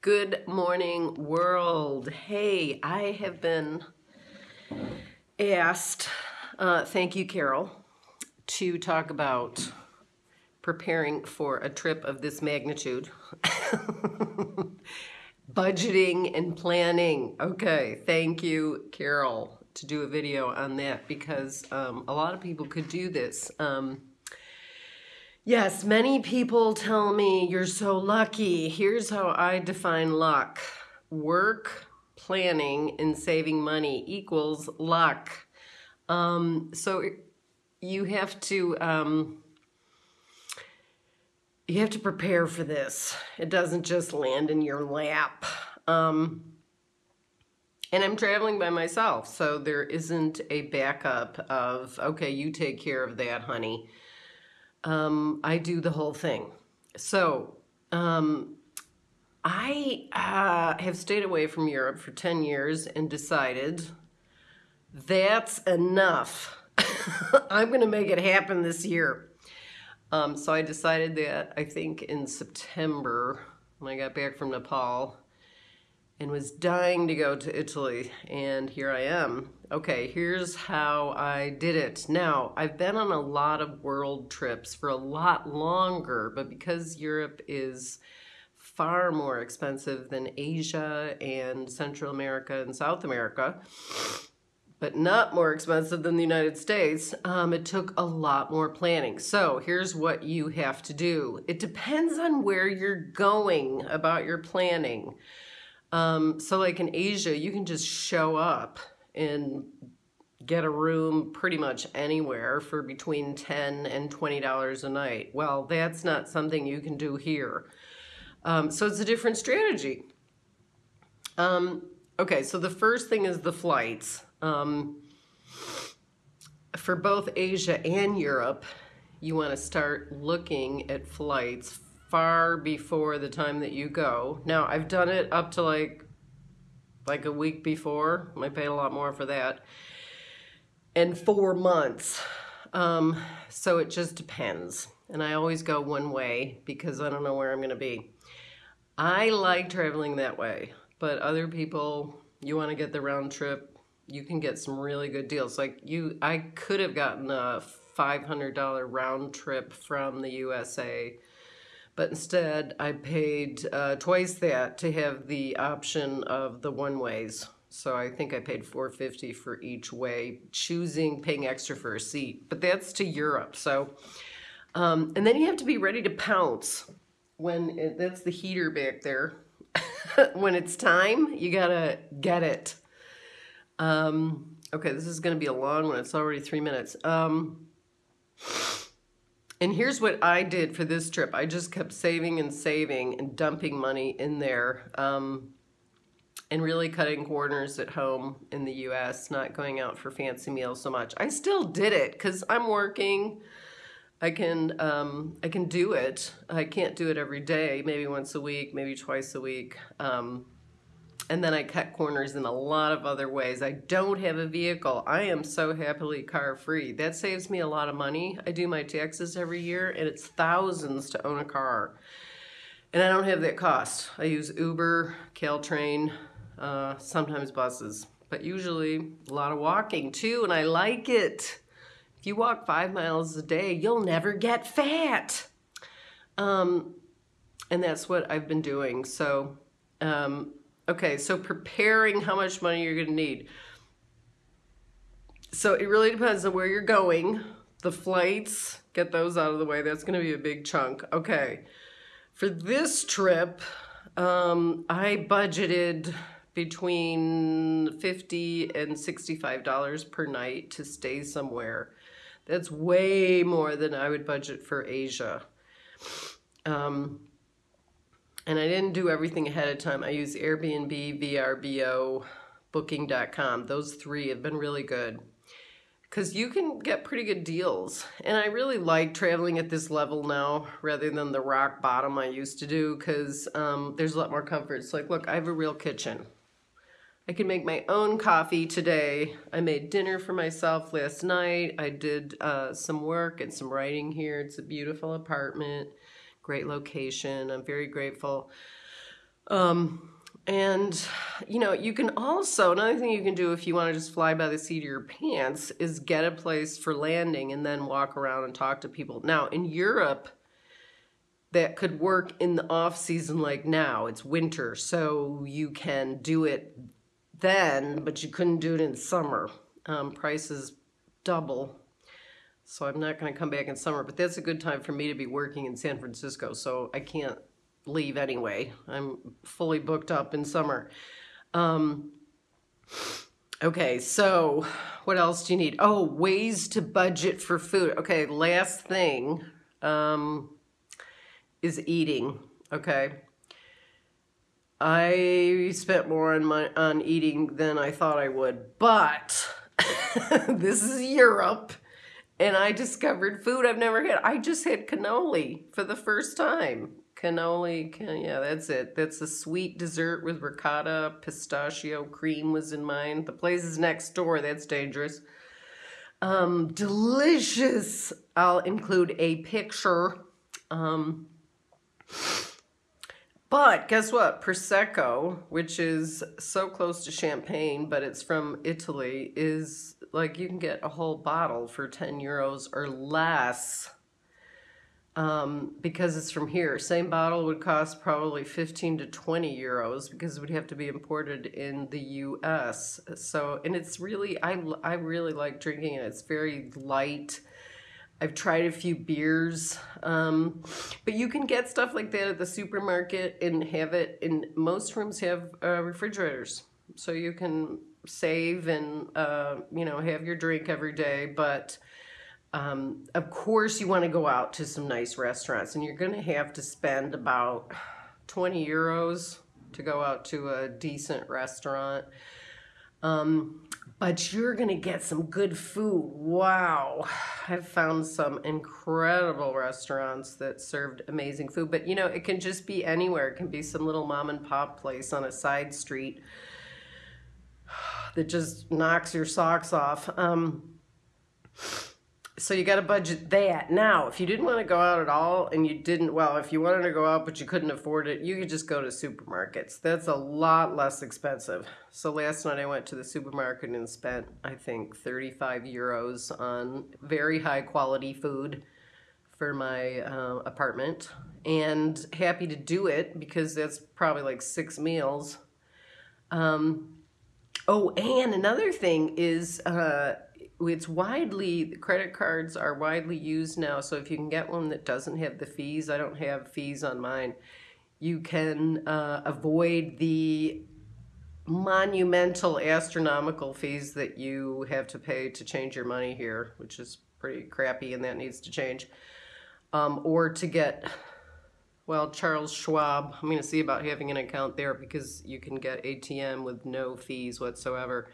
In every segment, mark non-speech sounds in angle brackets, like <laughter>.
Good morning, world. Hey, I have been asked, uh, thank you, Carol, to talk about preparing for a trip of this magnitude. <laughs> Budgeting and planning. Okay, thank you, Carol, to do a video on that because um, a lot of people could do this. Um, Yes, many people tell me you're so lucky. Here's how I define luck work, planning, and saving money equals luck. Um, so you have to. Um, you have to prepare for this. It doesn't just land in your lap. Um, and I'm traveling by myself, so there isn't a backup of, okay, you take care of that, honey um, I do the whole thing. So um, I uh, have stayed away from Europe for 10 years and decided that's enough. <laughs> I'm going to make it happen this year. Um, so I decided that I think in September when I got back from Nepal and was dying to go to Italy and here I am Okay, here's how I did it. Now, I've been on a lot of world trips for a lot longer, but because Europe is far more expensive than Asia and Central America and South America, but not more expensive than the United States, um, it took a lot more planning. So here's what you have to do. It depends on where you're going about your planning. Um, so like in Asia, you can just show up and get a room pretty much anywhere for between 10 and $20 a night. Well, that's not something you can do here. Um, so it's a different strategy. Um, okay, so the first thing is the flights. Um, for both Asia and Europe, you want to start looking at flights far before the time that you go. Now, I've done it up to like like a week before. I paid a lot more for that. And four months. Um, so it just depends. And I always go one way because I don't know where I'm going to be. I like traveling that way, but other people, you want to get the round trip, you can get some really good deals. Like you, I could have gotten a $500 round trip from the USA but instead I paid uh, twice that to have the option of the one ways. So I think I paid 450 for each way, choosing paying extra for a seat. But that's to Europe. So, um, and then you have to be ready to pounce when it, that's the heater back there. <laughs> when it's time, you gotta get it. Um, okay, this is gonna be a long one. It's already three minutes. Um, and here's what I did for this trip. I just kept saving and saving and dumping money in there um, and really cutting corners at home in the U.S., not going out for fancy meals so much. I still did it because I'm working. I can um, I can do it. I can't do it every day. Maybe once a week, maybe twice a week. Um, and then I cut corners in a lot of other ways. I don't have a vehicle. I am so happily car free. That saves me a lot of money. I do my taxes every year and it's thousands to own a car. And I don't have that cost. I use Uber, Caltrain, uh, sometimes buses, but usually a lot of walking too, and I like it. If you walk five miles a day, you'll never get fat. Um, and that's what I've been doing. So um, Okay, so preparing how much money you're going to need. So it really depends on where you're going. The flights, get those out of the way. That's going to be a big chunk. Okay, for this trip, um, I budgeted between 50 and $65 per night to stay somewhere. That's way more than I would budget for Asia. Um, and I didn't do everything ahead of time. I use Airbnb, VRBO, Booking.com. Those three have been really good because you can get pretty good deals. And I really like traveling at this level now rather than the rock bottom I used to do because um, there's a lot more comfort. It's like, look, I have a real kitchen. I can make my own coffee today. I made dinner for myself last night. I did uh, some work and some writing here. It's a beautiful apartment great location. I'm very grateful. Um, and, you know, you can also, another thing you can do if you want to just fly by the seat of your pants is get a place for landing and then walk around and talk to people. Now, in Europe, that could work in the off season like now. It's winter, so you can do it then, but you couldn't do it in summer. Um, prices double. So I'm not going to come back in summer, but that's a good time for me to be working in San Francisco. So I can't leave anyway. I'm fully booked up in summer. Um, okay, so what else do you need? Oh, ways to budget for food. Okay, last thing um, is eating. Okay. I spent more on my on eating than I thought I would, but <laughs> this is Europe and I discovered food I've never had. I just had cannoli for the first time. Cannoli yeah that's it. That's a sweet dessert with ricotta pistachio cream was in mine. The place is next door. That's dangerous. Um delicious. I'll include a picture. Um but guess what prosecco which is so close to champagne but it's from italy is like you can get a whole bottle for 10 euros or less um, because it's from here. Same bottle would cost probably 15 to 20 euros because it would have to be imported in the U.S. So, and it's really, I, I really like drinking it. It's very light. I've tried a few beers, um, but you can get stuff like that at the supermarket and have it in most rooms have uh, refrigerators. So you can save and, uh, you know, have your drink every day, but um, of course, you want to go out to some nice restaurants, and you're going to have to spend about 20 euros to go out to a decent restaurant. Um, but you're going to get some good food. Wow. I've found some incredible restaurants that served amazing food. But, you know, it can just be anywhere. It can be some little mom and pop place on a side street that just knocks your socks off. Um, so you got to budget that. Now, if you didn't want to go out at all and you didn't, well, if you wanted to go out but you couldn't afford it, you could just go to supermarkets. That's a lot less expensive. So last night I went to the supermarket and spent, I think, 35 euros on very high quality food for my uh, apartment and happy to do it because that's probably like six meals. Um, oh, and another thing is, uh, it's widely credit cards are widely used now so if you can get one that doesn't have the fees i don't have fees on mine you can uh, avoid the monumental astronomical fees that you have to pay to change your money here which is pretty crappy and that needs to change. Um, or to get well charles schwab i'm going to see about having an account there because you can get atm with no fees whatsoever.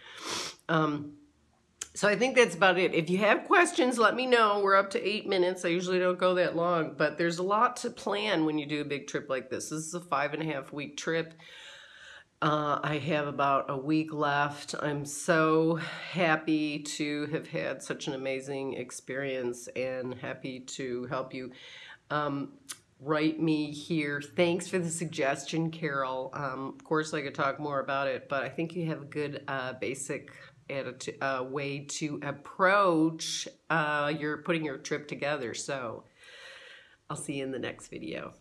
Um, so I think that's about it. If you have questions, let me know. We're up to eight minutes. I usually don't go that long, but there's a lot to plan when you do a big trip like this. This is a five and a half week trip. Uh, I have about a week left. I'm so happy to have had such an amazing experience and happy to help you. Um, write me here. Thanks for the suggestion, Carol. Um, of course, I could talk more about it, but I think you have a good uh, basic attitude, uh, way to approach uh, your putting your trip together. So I'll see you in the next video.